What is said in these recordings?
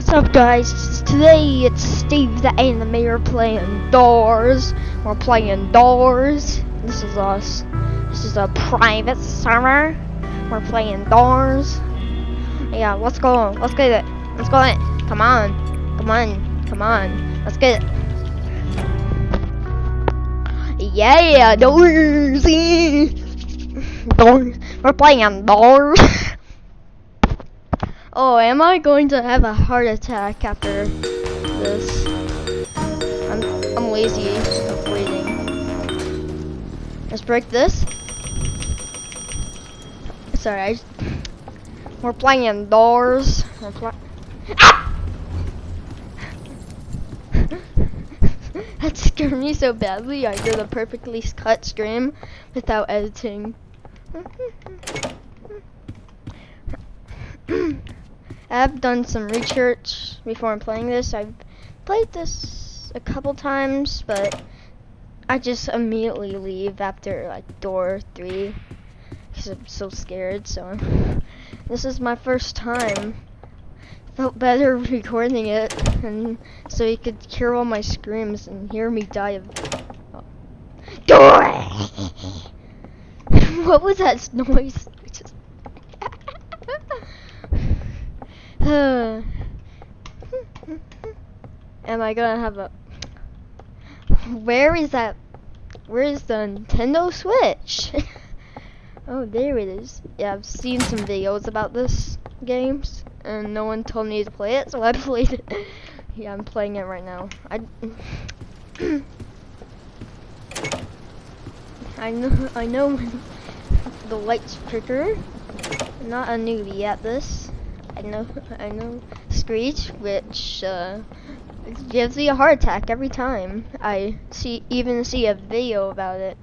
What's up guys? Today it's Steve the Animator playing Doors. We're playing Doors. This is us. This is a private server. We're playing Doors. Yeah, let's go. Let's get it. Let's go it. Come on. Come on. Come on. Let's get it. Yeah, Doors. Doors. We're playing Doors. Oh, am I going to have a heart attack after this? I'm I'm lazy of waiting. Let's break this. Sorry, I, we're playing doors. We're pl ah! that scared me so badly. I did a perfectly cut scream without editing. I've done some research before I'm playing this. I've played this a couple times, but I just immediately leave after like door three because I'm so scared. So this is my first time. Felt better recording it, and so you could hear all my screams and hear me die of. Oh. What was that noise? Am I gonna have a... Where is that? Where is the Nintendo Switch? oh, there it is. Yeah, I've seen some videos about this games, and no one told me to play it, so I played it. yeah, I'm playing it right now. I... I know, I know the lights flicker. I'm not a newbie at this. I know, I know Screech, which uh, gives me a heart attack every time I see, even see a video about it.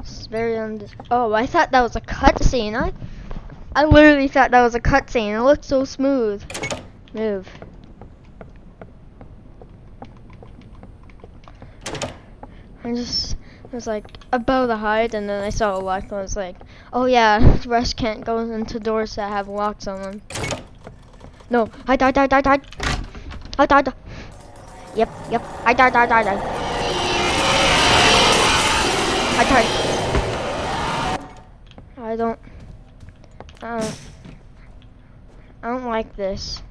It's very und Oh, I thought that was a cutscene. I, I literally thought that was a cutscene. It looked so smooth. Move. I just was like above the height, and then I saw a lock, and I was like, oh yeah, Rush can't go into doors that have locks on them. No, I died, died, died, died. I died. Yep, yep, I died, died, died, died. I died. I don't, I don't, I don't like this.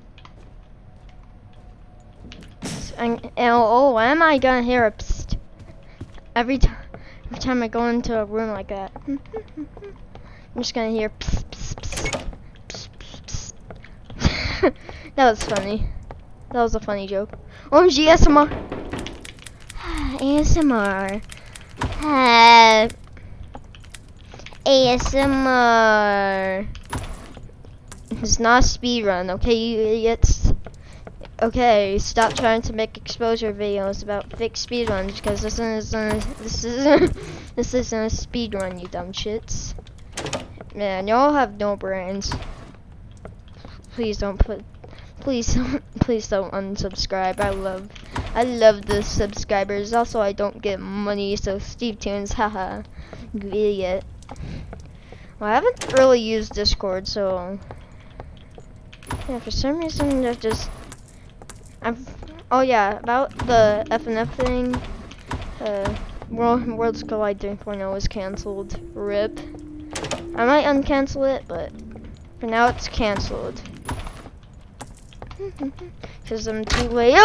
And, and oh, am I gonna hear a psst every time? Time I go into a room like that, I'm just gonna hear pss, pss, pss, that was funny. That was a funny joke. OMG ASMR. ASMR. Uh, ASMR. It's not a speed run, okay, you idiots. Okay, stop trying to make exposure videos about fake speedruns because this is a, this isn't this isn't a speedrun, you dumb shits. Man, y'all have no brains. Please don't put, please don't, please don't unsubscribe. I love, I love the subscribers. Also, I don't get money, so Steve Tunes, haha, idiot. Well, I haven't really used Discord, so yeah, for some reason I just I'm, oh yeah, about the FNF thing. Uh, World, Worlds Collide 3.0 is cancelled. RIP. I might uncancel it, but for now it's cancelled. Cause I'm too late.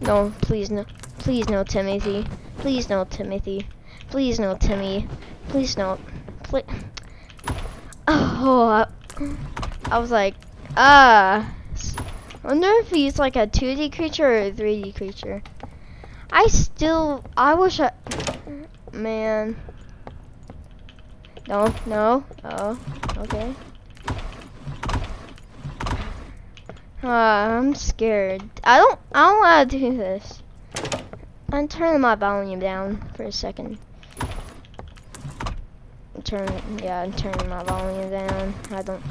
no, please no, please no, Timothy. Please no, Timothy. Please no, Timmy. Please no. Please. Oh, I, I was like, ah. I wonder if he's like a 2D creature or a 3D creature. I still, I wish I, man. No, no, oh, okay. Uh, I'm scared. I don't, I don't want to do this. I'm turning my volume down for a second. Turn, yeah, I'm turning my volume down. I don't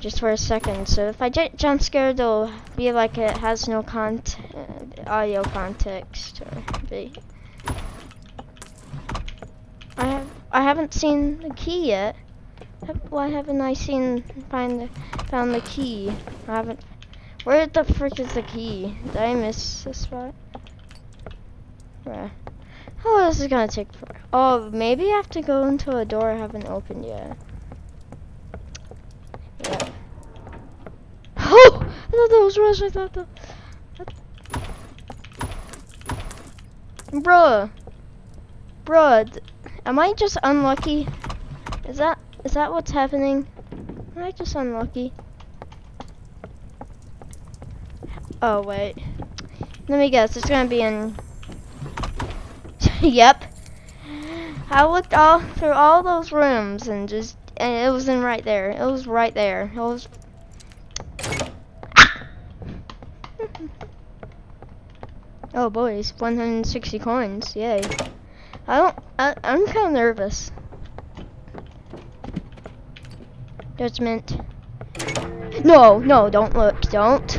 just for a second. So if I get jump scared, it'll be like it has no cont uh, audio context. I have I haven't seen the key yet. Why haven't I seen find the, found the key? I haven't. Where the frick is the key? Did I miss this spot? Where? Oh, this is gonna take. Oh, maybe I have to go into a door I haven't opened yet. Yep. Oh! I thought that was Rush. I thought that. Bruh. Bruh. Am I just unlucky? Is that is that what's happening? Am I just unlucky? Oh wait. Let me guess. It's gonna be in. yep. I looked all through all those rooms and just and it was in right there. It was right there. It was. Oh boys, 160 coins. Yay. I don't. I, I'm kind of nervous. Judgment. No, no, don't look. Don't.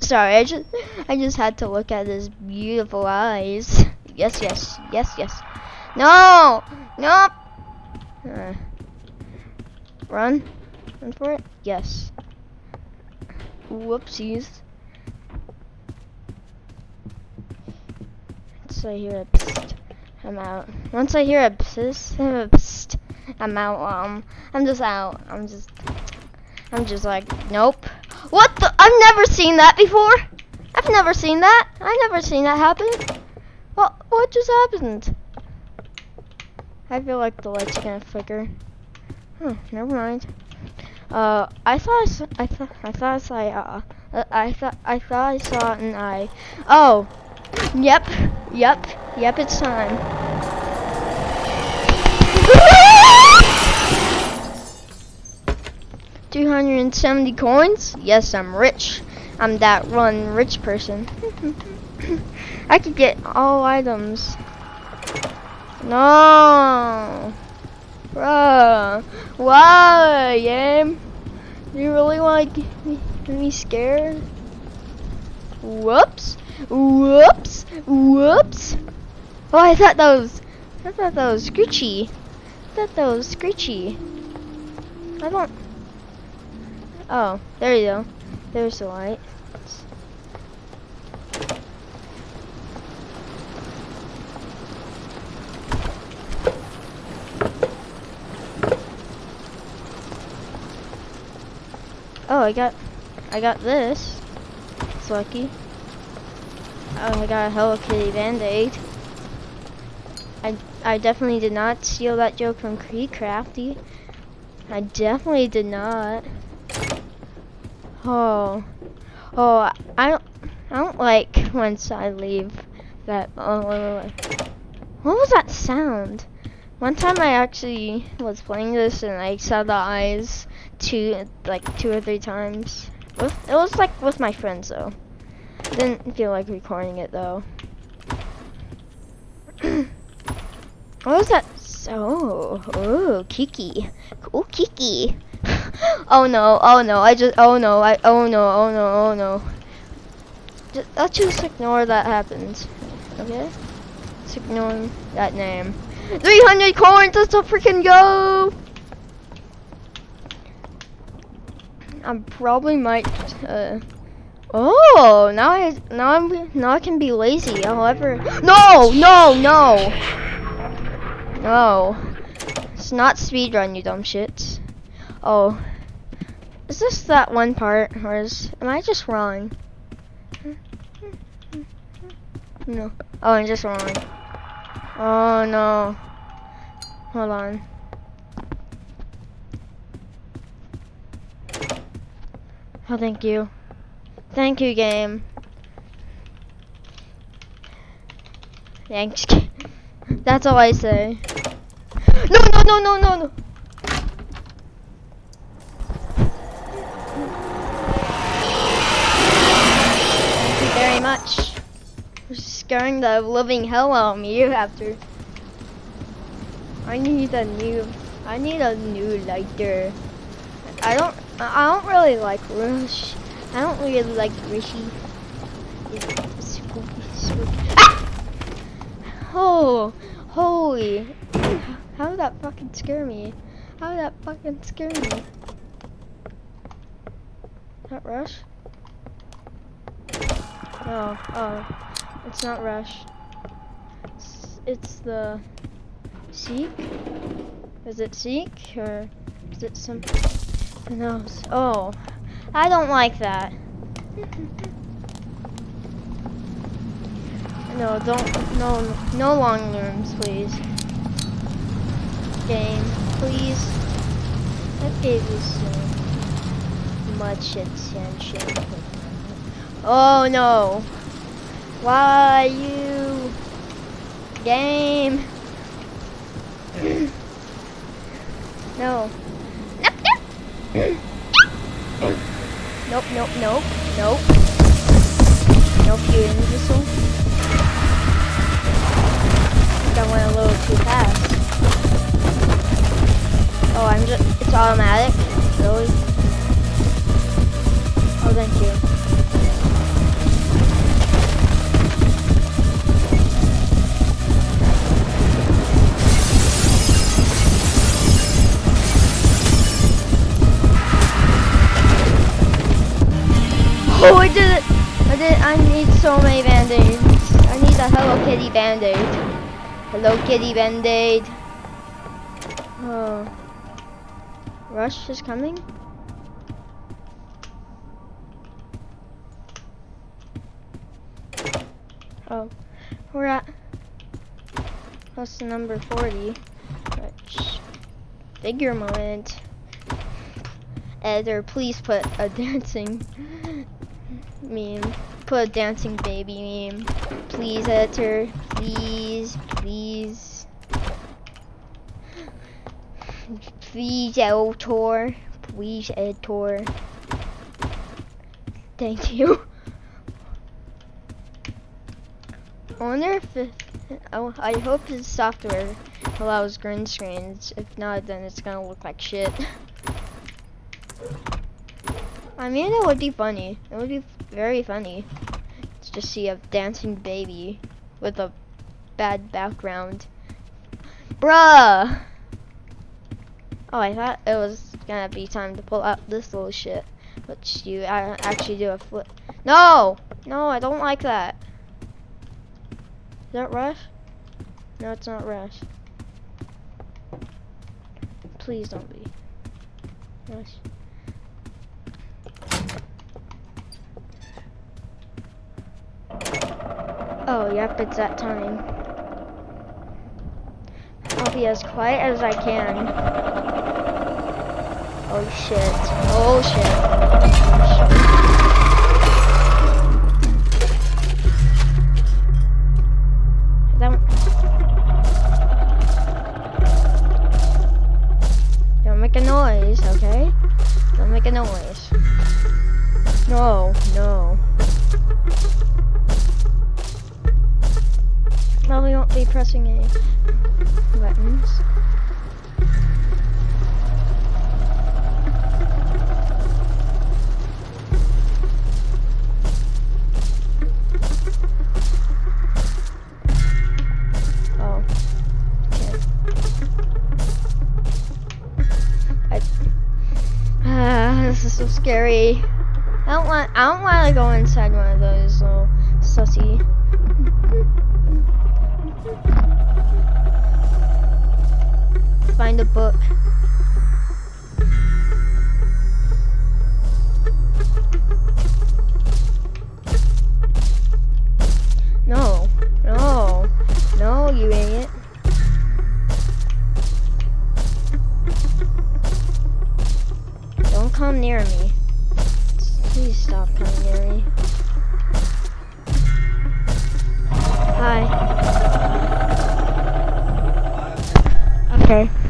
Sorry, I just I just had to look at his beautiful eyes. Yes, yes, yes, yes. No! No! Uh, run. Run for it? Yes. Whoopsies. Once I hear a psst, I'm out. Once I hear a psst, a psst, I'm out. Um, I'm just out. I'm just, I'm just like, nope. What the? I've never seen that before. I've never seen that. I've never seen that happen. What? What just happened? I feel like the lights are gonna flicker. Hmm. Never mind. Uh, I thought I, saw, I thought I thought I saw uh, uh, I thought I thought I saw an eye. Oh, yep, yep, yep. It's time. Two hundred and seventy coins. Yes, I'm rich. I'm that one rich person. I could get all items. No. Bruh. Why, game? You really want to get me scared? Whoops. Whoops. Whoops. Oh, I thought that was, I thought that was Screechy. I thought that was Screechy. I don't, oh, there you go. There's the light. Oh, I got, I got this. It's lucky. Oh, I got a Hello Kitty Band-Aid. I, I definitely did not steal that joke from Creed Crafty. I definitely did not. Oh, oh, I don't, I don't like once I leave that. Oh, wait, wait, wait. what was that sound? One time I actually was playing this and I saw the eyes two, like two or three times. With, it was like with my friends though. Didn't feel like recording it though. what was that? So, oh, Kiki. Cool Kiki. oh no, oh no, I just, oh no, I, oh no, oh no, oh no. Just, let's just ignore that happens. Okay? Let's ignore that name. 300 coins, let's freaking go! I probably might, uh, oh, now I, now I'm, now I can be lazy, however, no, no, no, no, it's not speedrun, you dumb shits. Oh, is this that one part, or is, am I just wrong? No, oh, I'm just wrong. Oh no, hold on. Oh, thank you. Thank you, game. Thanks. That's all I say. No, no, no, no, no, no. Thank you very much. For scaring the living hell out of me you have to. I need a new, I need a new lighter. I don't, I don't really like Rush. I don't really like Rishi. Spooky, spooky. Ah! Oh, holy. How did that fucking scare me? How did that fucking scare me? That rush? No, oh, it's not rush. It's, it's the seek? Is it seek or is it something else? Oh, I don't like that. No, don't, no, no long rooms, please. Game, please. I gave you so much attention. Oh no. Why you? Game. no. Nope, nope. Nope, nope, nope, you imbecile. I went a little too fast. Oh, I'm just, it's automatic? Really? Oh, thank you. Oh, I did it! I did, I need so many band-aids. I need a Hello Kitty band-aid. Hello Kitty Band-Aid. Oh. Rush is coming? Oh. We're at to number 40. Which figure moment. Editor, please put a dancing meme. Put a dancing baby meme. Please, editor. Please, please. Please, editor. Please, editor. Thank you. I wonder if oh, I hope his software allows green screens. If not, then it's gonna look like shit. I mean, it would be funny. It would be very funny to just see a dancing baby with a bad background. Bruh! Oh, I thought it was gonna be time to pull out this little shit. But you actually do a flip. No! No, I don't like that. Is that Rush? No, it's not Rush. Please don't be. Rush. Oh, yep, it's that time. I'll be as quiet as I can. Oh shit. Oh shit. Don't make a noise, okay? Don't make a noise. No, no. Probably won't be pressing any buttons. Oh. Ah, this is so scary. I don't want I don't want to go inside one of those little sussy find a book. Okay.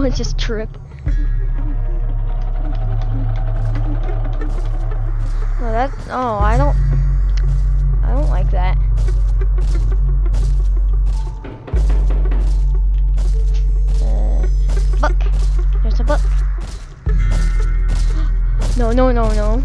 Did just trip? Oh, that. Oh, I don't. I don't like that. Uh, book. There's a book. No, no, no, no.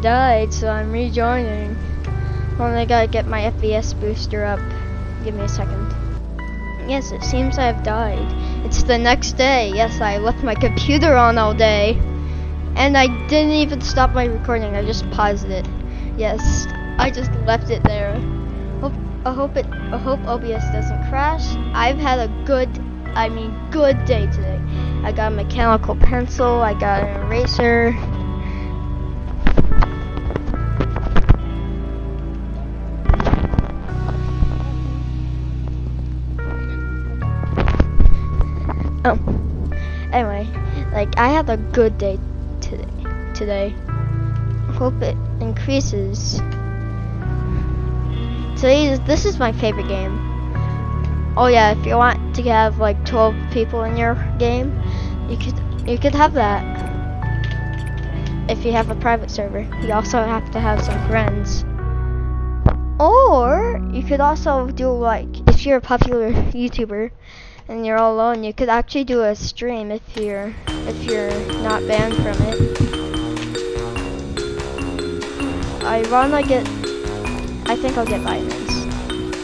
Died, so I'm rejoining. Only gotta get my FPS booster up. Give me a second. Yes, it seems I've died. It's the next day. Yes, I left my computer on all day. And I didn't even stop my recording, I just paused it. Yes, I just left it there. Hope, I hope it. I hope OBS doesn't crash. I've had a good, I mean, good day today. I got a mechanical pencil. I got an eraser. Anyway, like I had a good day today. Today, hope it increases. Today, this is my favorite game. Oh yeah, if you want to have like 12 people in your game, you could you could have that. If you have a private server, you also have to have some friends. Or you could also do like if you're a popular YouTuber and you're all alone, you could actually do a stream if you're if you're not banned from it. I wanna get I think I'll get vitamins.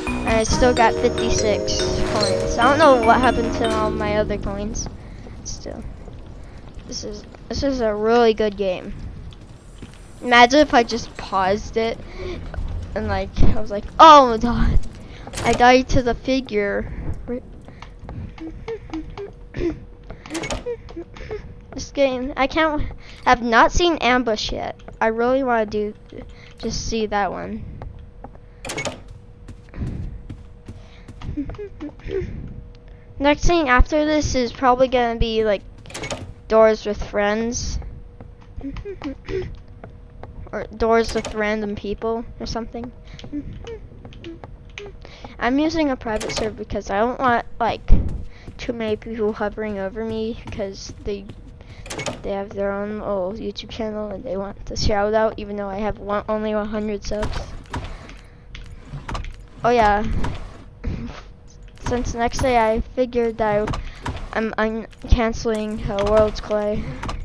And I still got 56 coins. I don't know what happened to all my other coins. Still. This is this is a really good game. Imagine if I just paused it and like I was like, oh my god. I died to the figure. This game, I can't, have not seen Ambush yet. I really want to do, just see that one. Next thing after this is probably gonna be like doors with friends. or doors with random people or something. I'm using a private server because I don't want like too many people hovering over me because they they have their own little YouTube channel and they want the shout out even though I have one, only 100 subs. Oh yeah, since next day I figured that I, am I'm canceling uh, World's Clay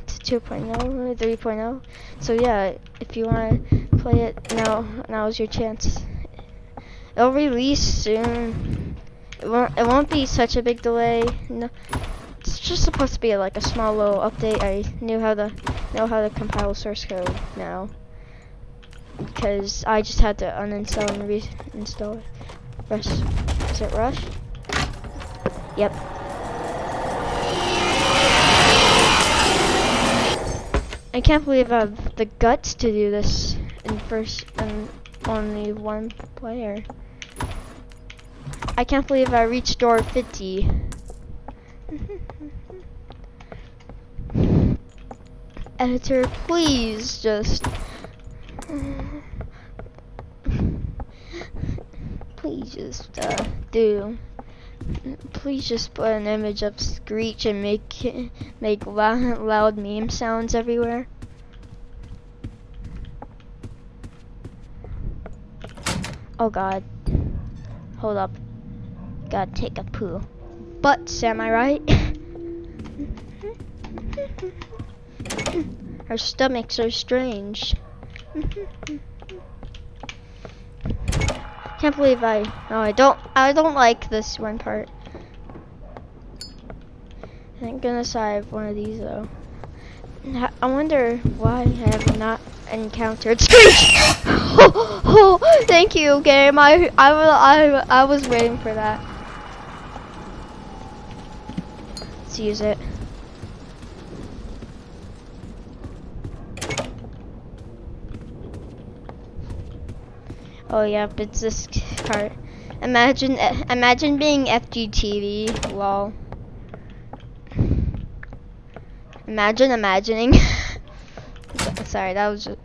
to 2.0, 3.0. So yeah, if you want to play it now, now's your chance. It'll release soon. It won't. It won't be such a big delay. No, it's just supposed to be like a small little update. I knew how to know how to compile source code now because I just had to uninstall and reinstall it. Rush. Is it Rush? Yep. I can't believe I have the guts to do this in first and only one player. I can't believe I reached door 50. Editor, please just... Please just, uh, do please just put an image of Screech and make make loud, loud meme sounds everywhere. Oh god. Hold up. Gotta take a poo. But am I right? Our stomachs are strange. Can't believe I. No, I don't. I don't like this one part. Thank goodness I have one of these though. I wonder why I have not encountered Screech. oh, oh, thank you, game. I I I I was waiting for that. Let's use it. Oh yeah, it's this part. Imagine, eh, imagine being FGTV. Lol. Imagine imagining. Sorry, that was just.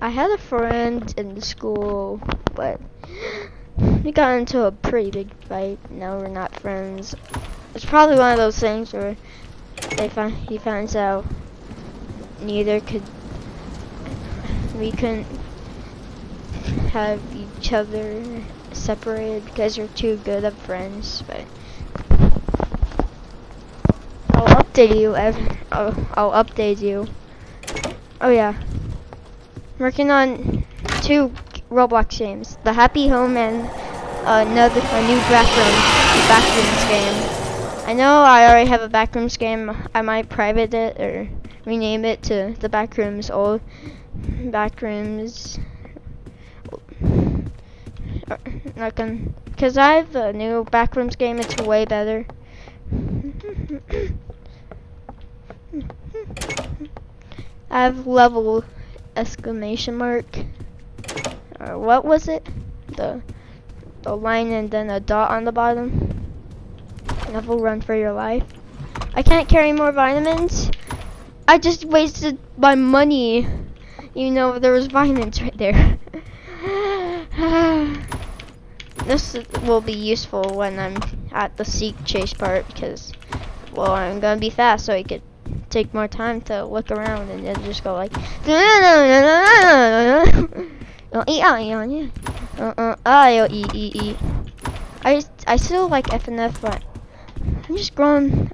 I had a friend in the school, but we got into a pretty big fight. Now we're not friends. It's probably one of those things where they find he finds out neither could we couldn't have each other separated because we're too good of friends, but I'll update you. I'll, I'll update you. Oh yeah, working on two Roblox games: the Happy Home and uh, another a new backroom backrooms game. I know I already have a backrooms game. I might private it or rename it to the backrooms old backrooms like um, cause I have a new backrooms game. It's way better. I have level exclamation mark. Or what was it? The the line and then a dot on the bottom. Level run for your life. I can't carry more vitamins. I just wasted my money. You know there was vitamins right there. this will be useful when I'm at the seek chase part because, well, I'm gonna be fast, so I could take more time to look around and then just go like, I I still like FNF, but I'm just growing.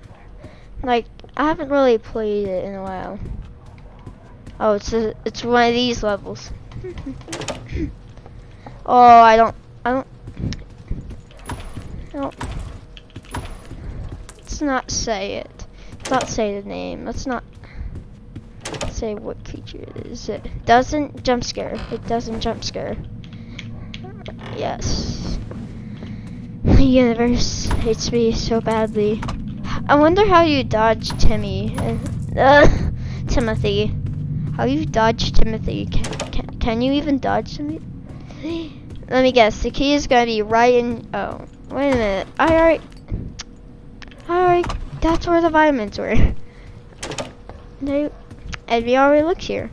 Like I haven't really played it in a while. Oh, it's a, it's one of these levels. oh, I don't, I don't, no. Let's not say it. Let's not say the name. Let's not say what creature it is. It doesn't jump scare. It doesn't jump scare. Yes. The universe hates me so badly. I wonder how you dodge Timmy. Uh, Timothy. How you dodge Timothy? Can, can, can you even dodge Timothy? Let me guess. The key is gonna be right in. Oh, wait a minute. I already. I already... that's where the vitamins were. They, and we already looked here.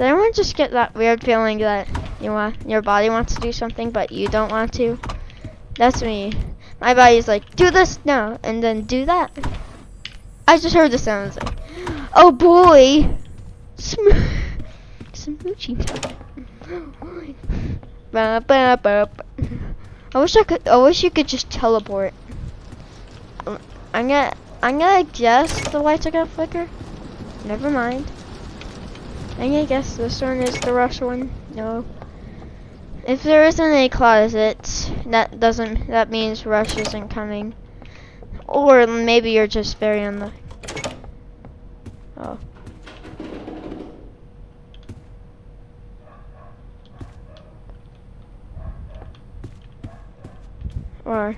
Does anyone just get that weird feeling that you want your body wants to do something but you don't want to? That's me. My body's like, do this now, and then do that. I just heard the sounds like, oh boy, Sm smooching time. I wish I could. I wish you could just teleport. I'm gonna. I'm gonna guess the lights are gonna flicker. Never mind. I'm gonna guess this one is the rush one. No. If there isn't a closet, that doesn't. That means rush isn't coming. Or maybe you're just very unlucky. Oh. Or.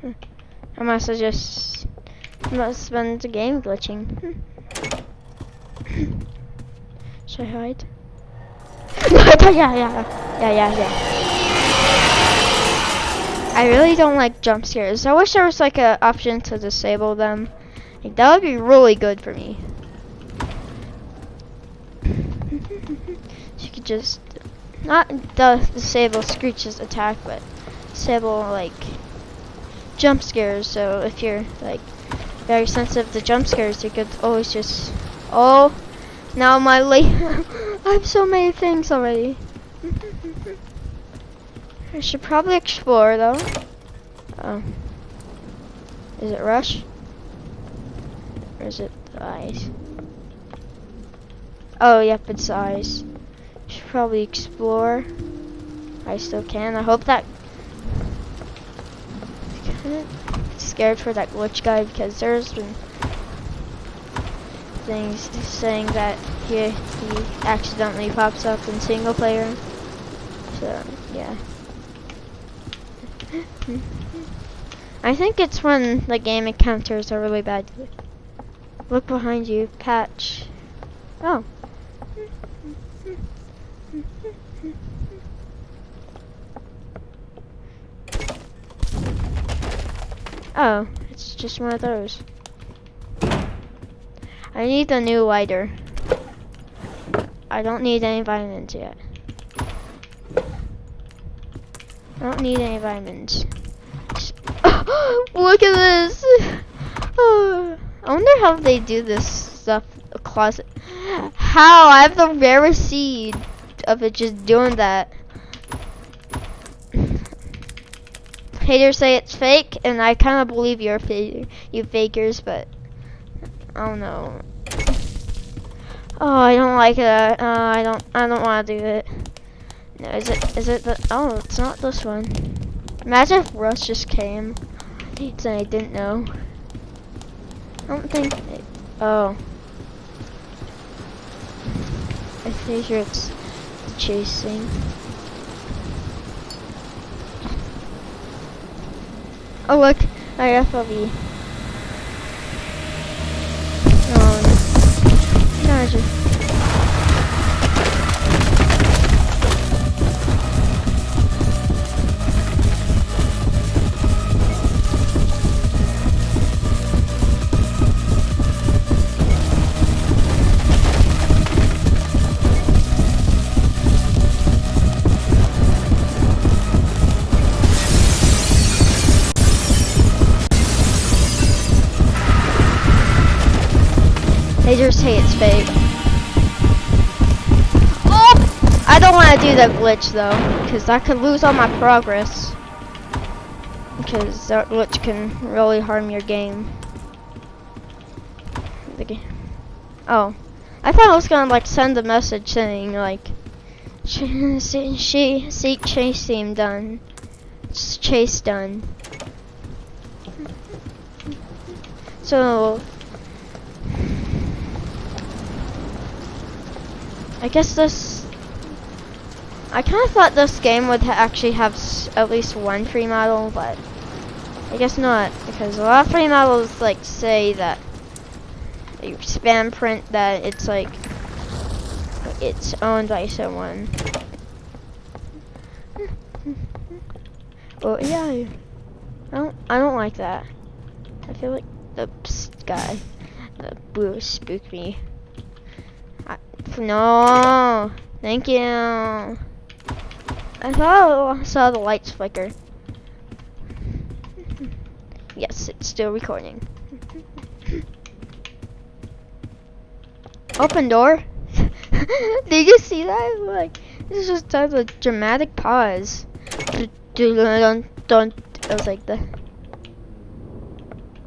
Hmm. I must have just must been the game glitching. Hmm. Should I hide? yeah, yeah, yeah, yeah, yeah. I really don't like jump scares. I wish there was like an option to disable them. Like, that would be really good for me. you could just not the disable Screech's attack, but disable like jump scares. So if you're like very sensitive to jump scares, you could always just oh now my late I have so many things already. I should probably explore though. Oh. Is it rush? Or is it eyes? Oh, yep, it's eyes. Should probably explore. I still can. I hope that. Scared for that glitch guy because there's been things saying that he he accidentally pops up in single player. So yeah. I think it's when the game encounters are really bad. Look behind you, patch. Oh. Oh, it's just one of those. I need a new lighter. I don't need any vitamins yet. I don't need any vitamins. Look at this! I wonder how they do this stuff. Closet. How? I have the rarest seed of it just doing that. Haters say it's fake, and I kind of believe you're you fakers, but I don't know. Oh, I don't like that. Uh, I don't. I don't want to do it. No, is it? Is it the? Oh, it's not this one. Imagine if Rush just came, and I didn't know. I don't think. It, oh. I figure it's chasing. Oh look, I FLV. Oh, gotcha. They just say it's fake. Oh! I don't want to do that glitch though, because I could lose all my progress. Because that glitch can really harm your game. The game. Oh. I thought I was gonna like send a message saying like she, she seek chase team done. Chase done. So I guess this. I kind of thought this game would ha actually have at least one free model, but I guess not because a lot of free models like say that you spam print that it's like it's owned by someone. Well, yeah, I don't. I don't like that. I feel like the guy, the blue spooked me. No, thank you. I thought I saw the lights flicker. Yes, it's still recording. Open door. Did you see that? Like, this is just does a dramatic pause. Dun, dun, I was like the.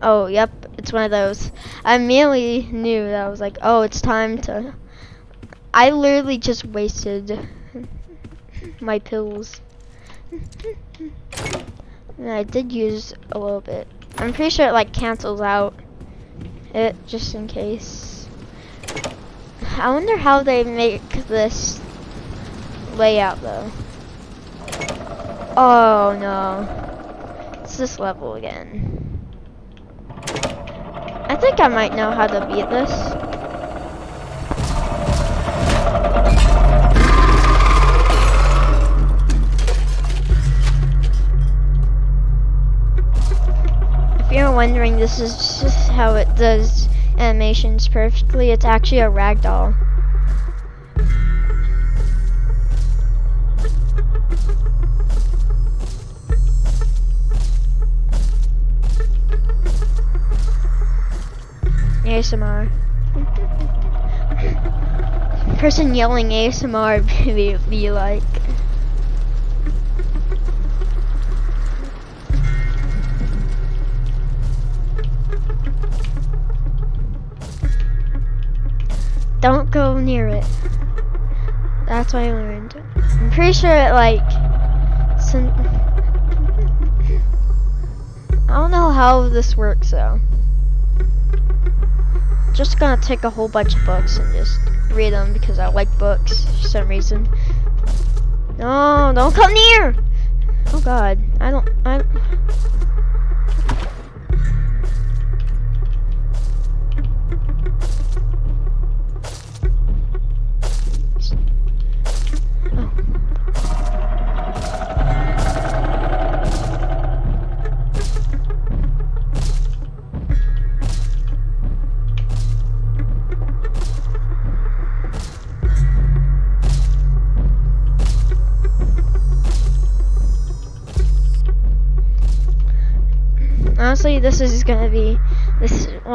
Oh, yep, it's one of those. I immediately knew that I was like, oh, it's time to. I literally just wasted my pills. and I did use a little bit. I'm pretty sure it like cancels out it just in case. I wonder how they make this layout though. Oh no. It's this level again. I think I might know how to beat this. Wondering, this is just how it does animations perfectly. It's actually a ragdoll. ASMR. Person yelling ASMR be, be like. That's what I learned. I'm pretty sure it like. I don't know how this works though just gonna take a whole bunch of books and just read them because I like books for some reason. No, don't come near! Oh god, I don't, I don't.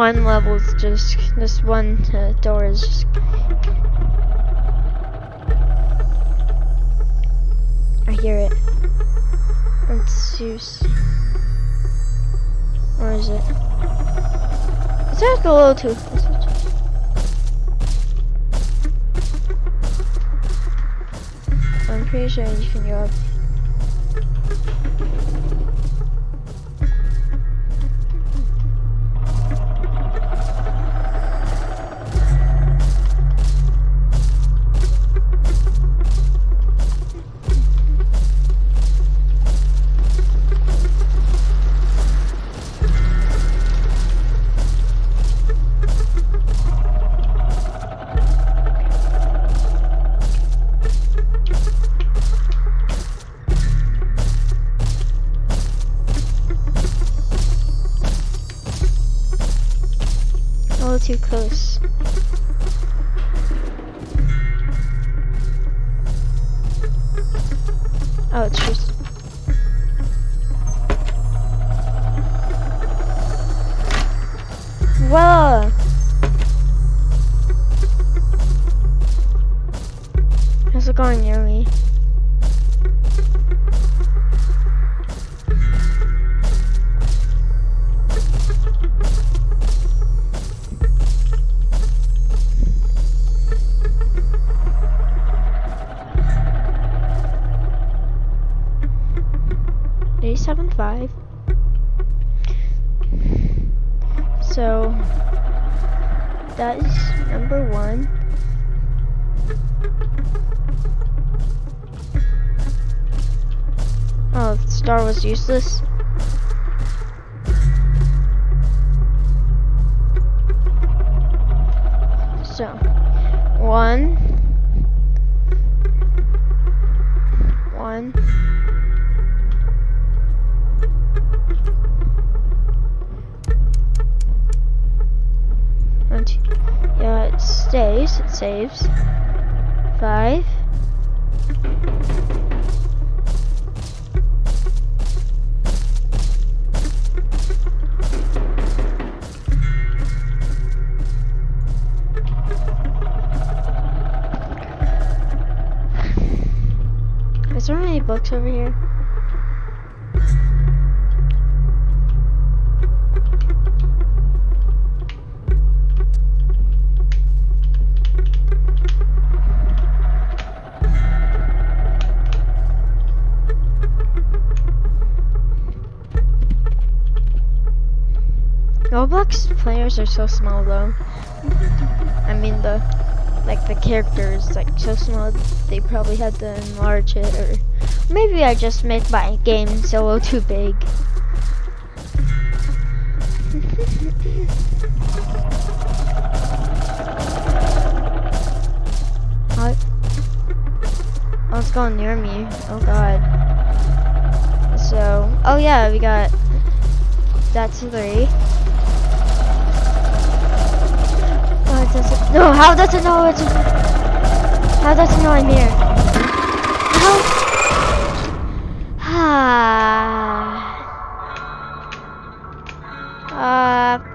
One level is just, this one uh, door is just, I hear it. Let's use, where is it? It's at a little too. I'm pretty sure you can go up. 1.75. So, that is number one. Oh, Star was useless. Roblox players are so small though. I mean the like the characters like so small they probably had to enlarge it or maybe I just made my game solo too big. what? Oh, it's going near me. Oh god. So, oh yeah, we got that's three. No, how does it know it's. How does it know I'm here? How? Ah. Uh.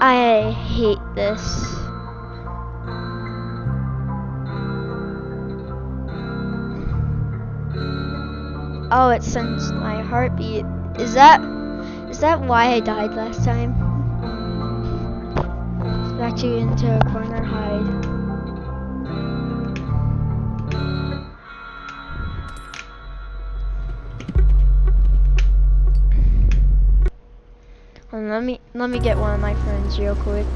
I hate this. Oh, it sends my heartbeat. Is that is that why I died last time? Back you into a corner, hide. Um, let me let me get one of my friends real quick.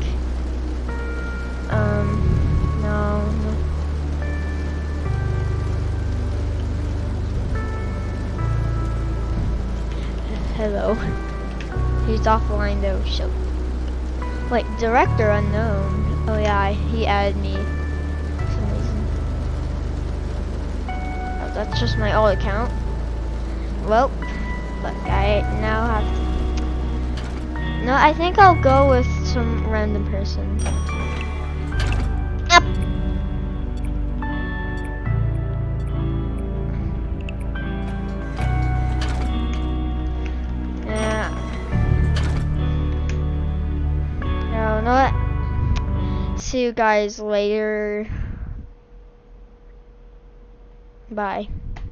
Um, no. Hello. He's offline though, so. Like, director unknown. Oh yeah, he added me. Some reason. Oh, that's just my old account. Well, look, I now have to. No, I think I'll go with some random person. Yep. See you guys later. Bye.